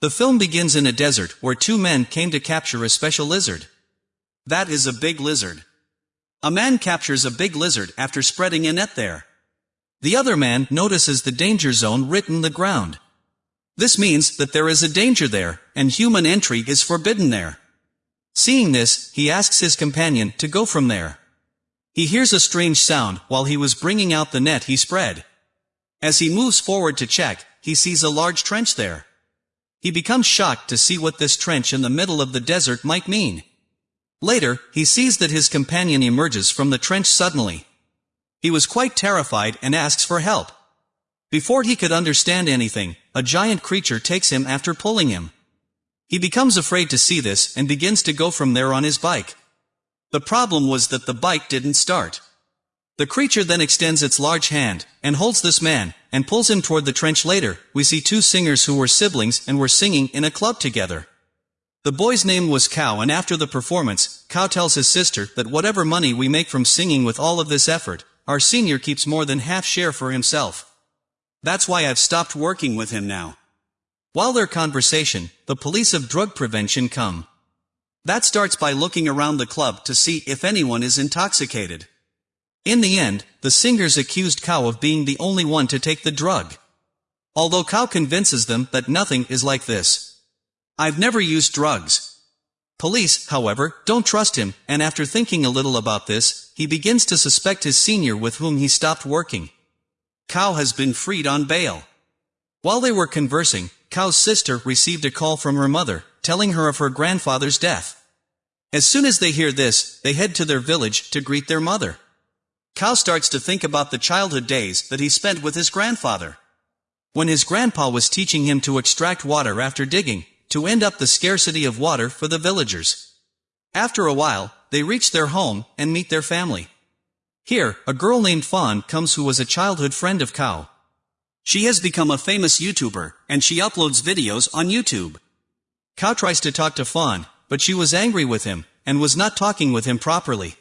The film begins in a desert where two men came to capture a special lizard. That is a big lizard. A man captures a big lizard after spreading a net there. The other man notices the danger zone written the ground. This means that there is a danger there, and human entry is forbidden there. Seeing this, he asks his companion to go from there. He hears a strange sound while he was bringing out the net he spread. As he moves forward to check, he sees a large trench there. He becomes shocked to see what this trench in the middle of the desert might mean. Later, he sees that his companion emerges from the trench suddenly. He was quite terrified and asks for help. Before he could understand anything, a giant creature takes him after pulling him. He becomes afraid to see this and begins to go from there on his bike. The problem was that the bike didn't start. The creature then extends its large hand, and holds this man, and pulls him toward the trench later, we see two singers who were siblings and were singing in a club together. The boy's name was Cow and after the performance, Cow tells his sister that whatever money we make from singing with all of this effort, our senior keeps more than half share for himself. That's why I've stopped working with him now. While their conversation, the police of drug prevention come. That starts by looking around the club to see if anyone is intoxicated. In the end, the singers accused Cow of being the only one to take the drug. Although Cow convinces them that nothing is like this. I've never used drugs. Police, however, don't trust him, and after thinking a little about this, he begins to suspect his senior with whom he stopped working. Cow has been freed on bail. While they were conversing, Cow's sister received a call from her mother, telling her of her grandfather's death. As soon as they hear this, they head to their village to greet their mother. Cow starts to think about the childhood days that he spent with his grandfather. When his grandpa was teaching him to extract water after digging, to end up the scarcity of water for the villagers. After a while, they reach their home and meet their family. Here, a girl named Fawn comes who was a childhood friend of Cow. She has become a famous YouTuber, and she uploads videos on YouTube. Cow tries to talk to Fawn, but she was angry with him, and was not talking with him properly.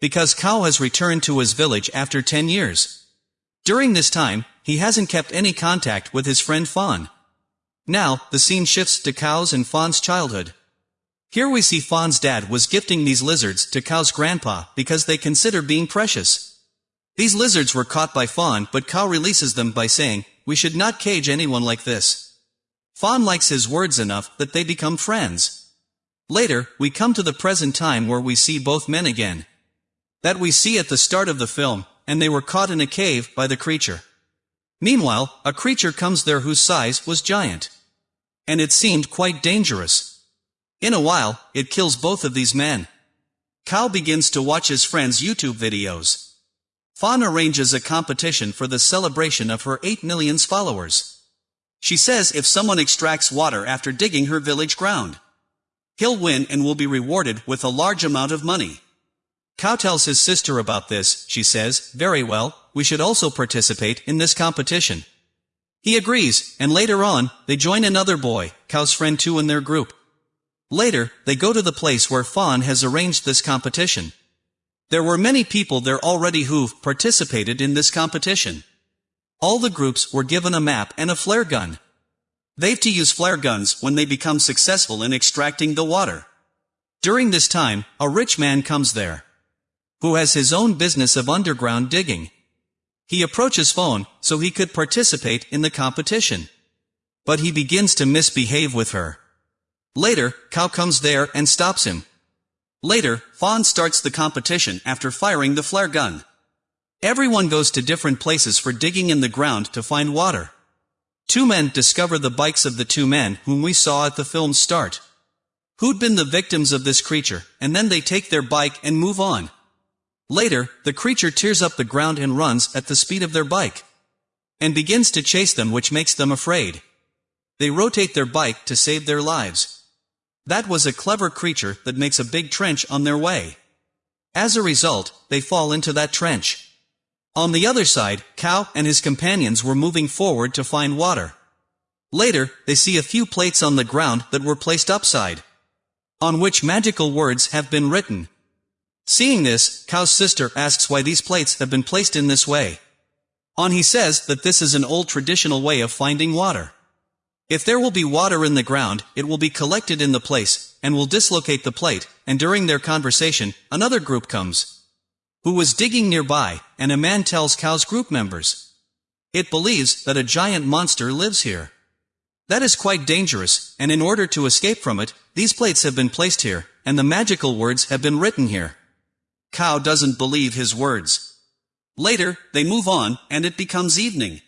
Because Cow has returned to his village after 10 years. During this time, he hasn't kept any contact with his friend Fawn. Now, the scene shifts to Cow's and Fawn's childhood. Here we see Fawn's dad was gifting these lizards to Cow's grandpa because they consider being precious. These lizards were caught by Fawn but Cow releases them by saying, we should not cage anyone like this. Fawn likes his words enough that they become friends. Later, we come to the present time where we see both men again. That we see at the start of the film, and they were caught in a cave by the creature. Meanwhile, a creature comes there whose size was giant. And it seemed quite dangerous. In a while, it kills both of these men. Cow begins to watch his friend's YouTube videos. Fawn arranges a competition for the celebration of her 8 millions followers. She says if someone extracts water after digging her village ground, he'll win and will be rewarded with a large amount of money. Cow tells his sister about this, she says, very well, we should also participate in this competition. He agrees, and later on, they join another boy, Cow's friend too in their group. Later, they go to the place where Fawn has arranged this competition. There were many people there already who've participated in this competition. All the groups were given a map and a flare gun. They've to use flare guns when they become successful in extracting the water. During this time, a rich man comes there who has his own business of underground digging. He approaches Fawn so he could participate in the competition. But he begins to misbehave with her. Later, Cow comes there and stops him. Later, Fawn starts the competition after firing the flare gun. Everyone goes to different places for digging in the ground to find water. Two men discover the bikes of the two men whom we saw at the film's start. Who'd been the victims of this creature, and then they take their bike and move on. Later, the creature tears up the ground and runs at the speed of their bike. And begins to chase them which makes them afraid. They rotate their bike to save their lives. That was a clever creature that makes a big trench on their way. As a result, they fall into that trench. On the other side, Cow and his companions were moving forward to find water. Later, they see a few plates on the ground that were placed upside, on which magical words have been written. Seeing this, Cow's sister asks why these plates have been placed in this way. On he says that this is an old traditional way of finding water. If there will be water in the ground, it will be collected in the place, and will dislocate the plate, and during their conversation, another group comes. Who was digging nearby, and a man tells cow's group members. It believes that a giant monster lives here. That is quite dangerous, and in order to escape from it, these plates have been placed here, and the magical words have been written here. Cow doesn't believe his words. Later, they move on, and it becomes evening.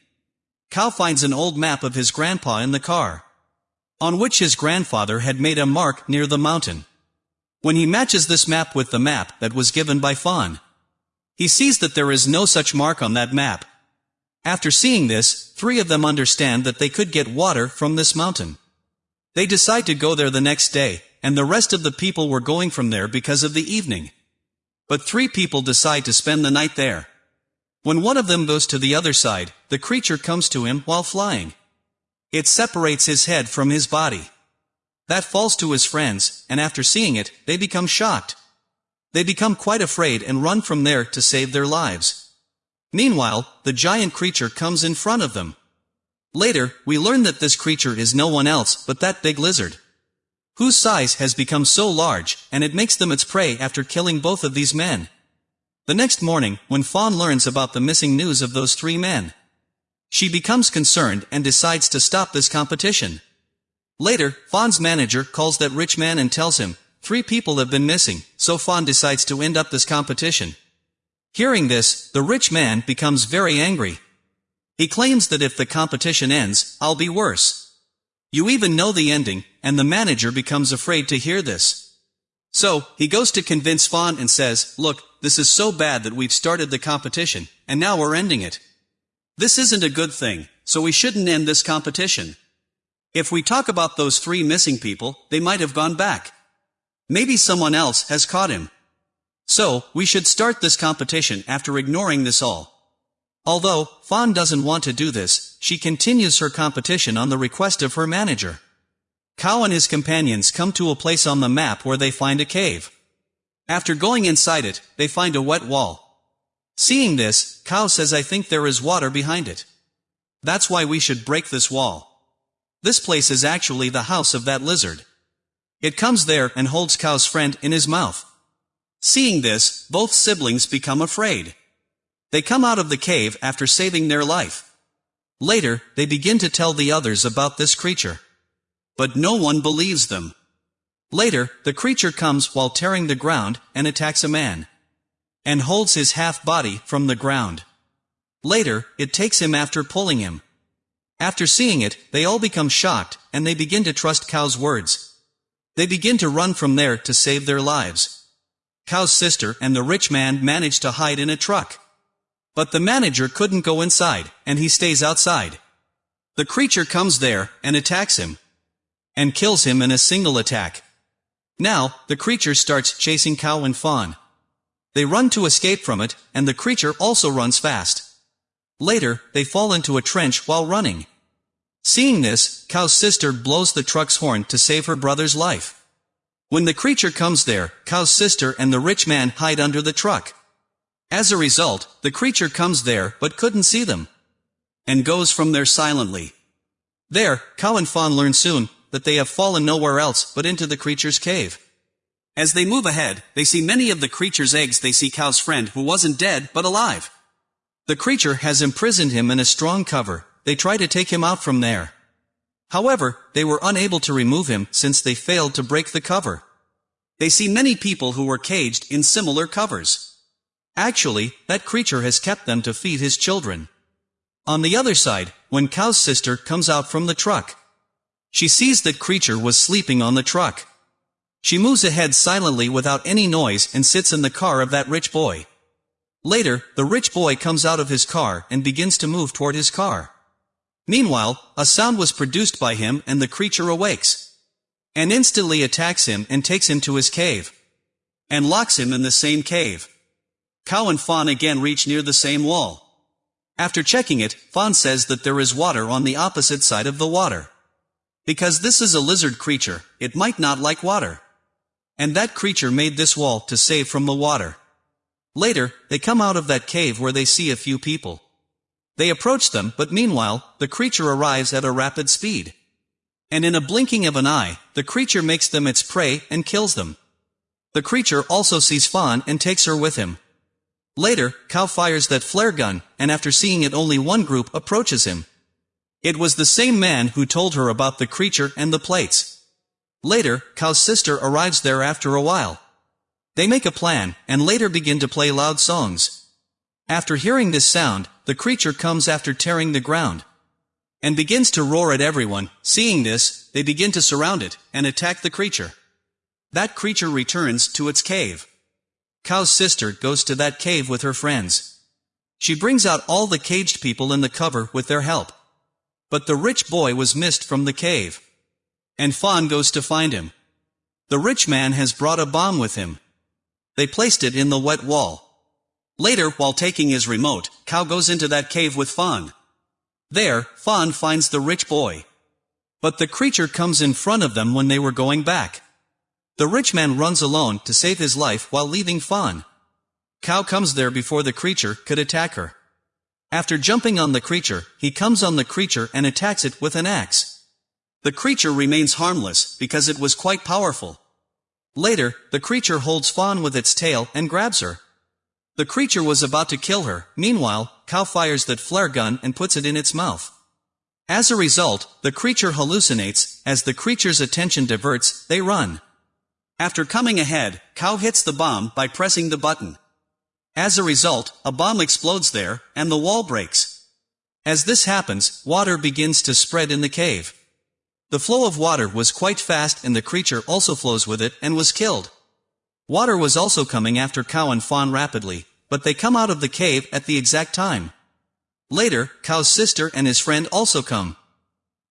Cow finds an old map of his grandpa in the car, on which his grandfather had made a mark near the mountain. When he matches this map with the map that was given by Fawn, he sees that there is no such mark on that map. After seeing this, three of them understand that they could get water from this mountain. They decide to go there the next day, and the rest of the people were going from there because of the evening. But three people decide to spend the night there. When one of them goes to the other side, the creature comes to him while flying. It separates his head from his body. That falls to his friends, and after seeing it, they become shocked. They become quite afraid and run from there to save their lives. Meanwhile, the giant creature comes in front of them. Later, we learn that this creature is no one else but that big lizard, whose size has become so large, and it makes them its prey after killing both of these men. The next morning, when Fawn learns about the missing news of those three men, she becomes concerned and decides to stop this competition. Later, Fawn's manager calls that rich man and tells him, three people have been missing, so Fawn decides to end up this competition. Hearing this, the rich man becomes very angry. He claims that if the competition ends, I'll be worse. You even know the ending, and the manager becomes afraid to hear this. So, he goes to convince Fawn and says, look, this is so bad that we've started the competition, and now we're ending it. This isn't a good thing, so we shouldn't end this competition. If we talk about those three missing people, they might have gone back. Maybe someone else has caught him. So, we should start this competition after ignoring this all. Although, Fawn doesn't want to do this, she continues her competition on the request of her manager. Cow and his companions come to a place on the map where they find a cave. After going inside it, they find a wet wall. Seeing this, Cow says I think there is water behind it. That's why we should break this wall. This place is actually the house of that lizard. It comes there and holds Cow's friend in his mouth. Seeing this, both siblings become afraid. They come out of the cave after saving their life. Later, they begin to tell the others about this creature. But no one believes them. Later, the creature comes while tearing the ground and attacks a man. And holds his half-body from the ground. Later, it takes him after pulling him. After seeing it, they all become shocked, and they begin to trust Cow's words. They begin to run from there to save their lives. Cow's sister and the rich man manage to hide in a truck. But the manager couldn't go inside, and he stays outside. The creature comes there, and attacks him and kills him in a single attack. Now, the creature starts chasing Cow and Fawn. They run to escape from it, and the creature also runs fast. Later, they fall into a trench while running. Seeing this, Cow's sister blows the truck's horn to save her brother's life. When the creature comes there, Cow's sister and the rich man hide under the truck. As a result, the creature comes there but couldn't see them. And goes from there silently. There, Cow and Fawn learn soon that they have fallen nowhere else but into the creature's cave. As they move ahead, they see many of the creature's eggs they see Cow's friend who wasn't dead but alive. The creature has imprisoned him in a strong cover, they try to take him out from there. However, they were unable to remove him since they failed to break the cover. They see many people who were caged in similar covers. Actually, that creature has kept them to feed his children. On the other side, when Cow's sister comes out from the truck, she sees that creature was sleeping on the truck. She moves ahead silently without any noise and sits in the car of that rich boy. Later, the rich boy comes out of his car and begins to move toward his car. Meanwhile, a sound was produced by him and the creature awakes. And instantly attacks him and takes him to his cave. And locks him in the same cave. Cow and Fawn again reach near the same wall. After checking it, Fawn says that there is water on the opposite side of the water. Because this is a lizard creature, it might not like water. And that creature made this wall to save from the water. Later, they come out of that cave where they see a few people. They approach them, but meanwhile, the creature arrives at a rapid speed. And in a blinking of an eye, the creature makes them its prey and kills them. The creature also sees Fawn and takes her with him. Later, Cow fires that flare gun, and after seeing it only one group approaches him. It was the same man who told her about the creature and the plates. Later, Cow's sister arrives there after a while. They make a plan, and later begin to play loud songs. After hearing this sound, the creature comes after tearing the ground. And begins to roar at everyone, seeing this, they begin to surround it, and attack the creature. That creature returns to its cave. Cow's sister goes to that cave with her friends. She brings out all the caged people in the cover with their help. But the rich boy was missed from the cave. And Fawn goes to find him. The rich man has brought a bomb with him. They placed it in the wet wall. Later, while taking his remote, Cow goes into that cave with Fawn. There, Fawn finds the rich boy. But the creature comes in front of them when they were going back. The rich man runs alone to save his life while leaving Fawn. Cow comes there before the creature could attack her. After jumping on the creature, he comes on the creature and attacks it with an axe. The creature remains harmless because it was quite powerful. Later, the creature holds Fawn with its tail and grabs her. The creature was about to kill her, meanwhile, Cow fires that flare gun and puts it in its mouth. As a result, the creature hallucinates, as the creature's attention diverts, they run. After coming ahead, Cow hits the bomb by pressing the button. As a result, a bomb explodes there, and the wall breaks. As this happens, water begins to spread in the cave. The flow of water was quite fast and the creature also flows with it and was killed. Water was also coming after Cow and Fawn rapidly, but they come out of the cave at the exact time. Later, Cow's sister and his friend also come.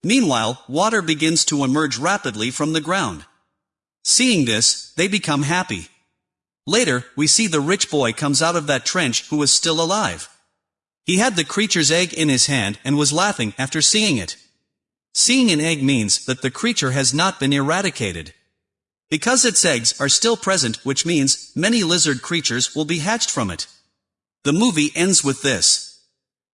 Meanwhile, water begins to emerge rapidly from the ground. Seeing this, they become happy. Later, we see the rich boy comes out of that trench who was still alive. He had the creature's egg in his hand and was laughing after seeing it. Seeing an egg means that the creature has not been eradicated. Because its eggs are still present which means many lizard creatures will be hatched from it. The movie ends with this.